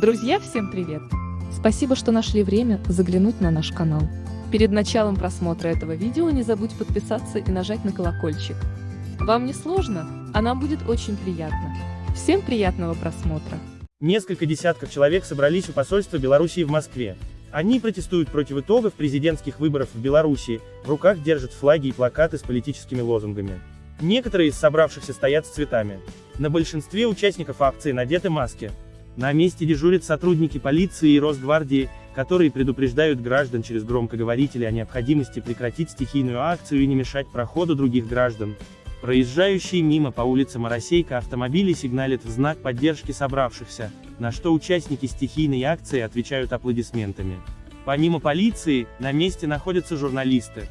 Друзья, всем привет! Спасибо, что нашли время заглянуть на наш канал. Перед началом просмотра этого видео не забудь подписаться и нажать на колокольчик. Вам не сложно, а нам будет очень приятно. Всем приятного просмотра! Несколько десятков человек собрались у посольства Белоруссии в Москве. Они протестуют против итогов президентских выборов в Беларуси, в руках держат флаги и плакаты с политическими лозунгами. Некоторые из собравшихся стоят с цветами. На большинстве участников акции надеты маски. На месте дежурят сотрудники полиции и Росгвардии, которые предупреждают граждан через громкоговорители о необходимости прекратить стихийную акцию и не мешать проходу других граждан. Проезжающие мимо по улице Моросейка автомобили сигналят в знак поддержки собравшихся, на что участники стихийной акции отвечают аплодисментами. Помимо полиции, на месте находятся журналисты,